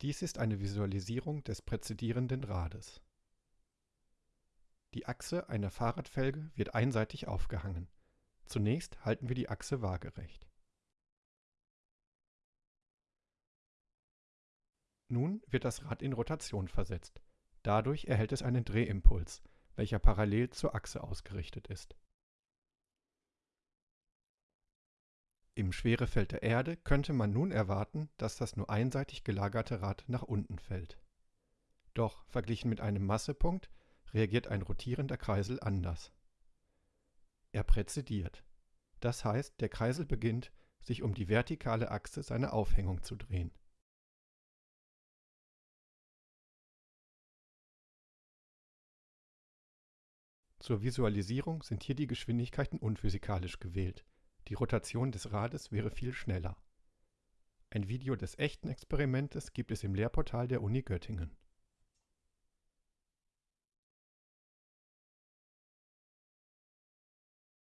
Dies ist eine Visualisierung des präzedierenden Rades. Die Achse einer Fahrradfelge wird einseitig aufgehangen. Zunächst halten wir die Achse waagerecht. Nun wird das Rad in Rotation versetzt. Dadurch erhält es einen Drehimpuls, welcher parallel zur Achse ausgerichtet ist. Im Schwerefeld der Erde könnte man nun erwarten, dass das nur einseitig gelagerte Rad nach unten fällt. Doch verglichen mit einem Massepunkt reagiert ein rotierender Kreisel anders. Er präzediert. Das heißt, der Kreisel beginnt, sich um die vertikale Achse seiner Aufhängung zu drehen. Zur Visualisierung sind hier die Geschwindigkeiten unphysikalisch gewählt, die Rotation des Rades wäre viel schneller. Ein Video des echten Experimentes gibt es im Lehrportal der Uni Göttingen